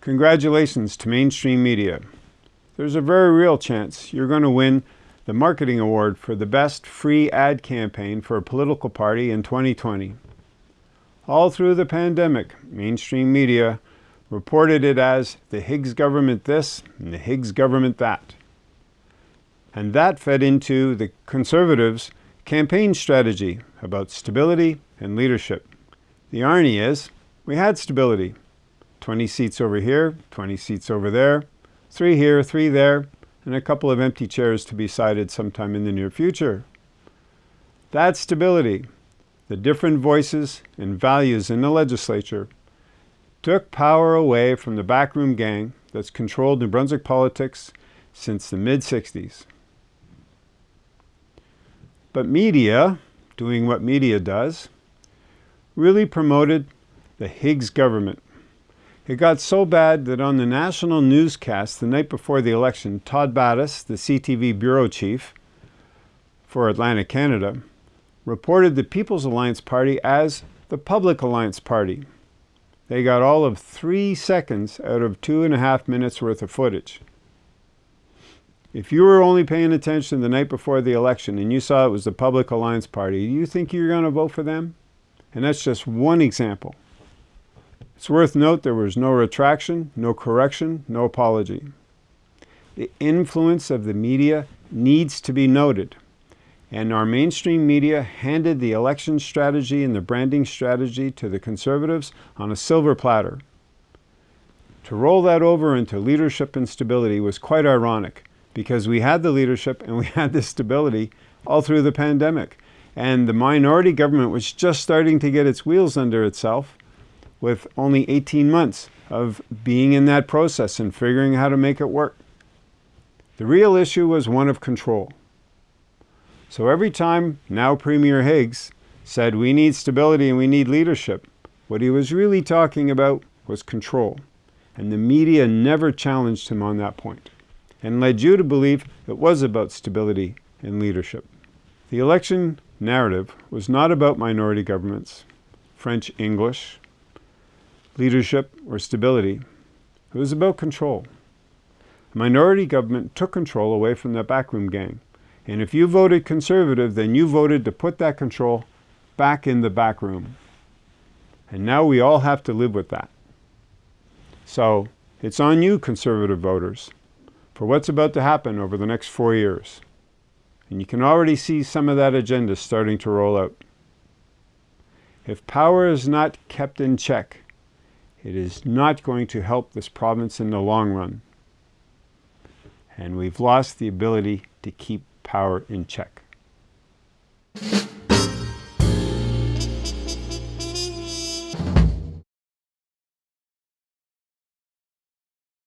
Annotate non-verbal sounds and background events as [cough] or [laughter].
Congratulations to mainstream media. There's a very real chance you're going to win the marketing award for the best free ad campaign for a political party in 2020. All through the pandemic, mainstream media reported it as the Higgs government this and the Higgs government that. And that fed into the conservatives' campaign strategy about stability and leadership. The irony is, we had stability. 20 seats over here, 20 seats over there, three here, three there, and a couple of empty chairs to be cited sometime in the near future. That stability, the different voices and values in the legislature, took power away from the backroom gang that's controlled New Brunswick politics since the mid-60s. But media, doing what media does, really promoted the Higgs government it got so bad that on the national newscast the night before the election, Todd Battis, the CTV bureau chief for Atlantic Canada, reported the People's Alliance Party as the Public Alliance Party. They got all of three seconds out of two and a half minutes worth of footage. If you were only paying attention the night before the election and you saw it was the Public Alliance Party, do you think you're going to vote for them? And that's just one example. It's worth note there was no retraction, no correction, no apology. The influence of the media needs to be noted. And our mainstream media handed the election strategy and the branding strategy to the conservatives on a silver platter. To roll that over into leadership and stability was quite ironic because we had the leadership and we [laughs] had the stability all through the pandemic. And the minority government was just starting to get its wheels under itself with only 18 months of being in that process and figuring how to make it work. The real issue was one of control. So every time now Premier Higgs said we need stability and we need leadership, what he was really talking about was control. And the media never challenged him on that point and led you to believe it was about stability and leadership. The election narrative was not about minority governments, French English, leadership, or stability. It was about control. A minority government took control away from the backroom gang. And if you voted conservative, then you voted to put that control back in the back room. And now we all have to live with that. So it's on you, conservative voters, for what's about to happen over the next four years. And you can already see some of that agenda starting to roll out. If power is not kept in check, it is not going to help this province in the long run. And we've lost the ability to keep power in check.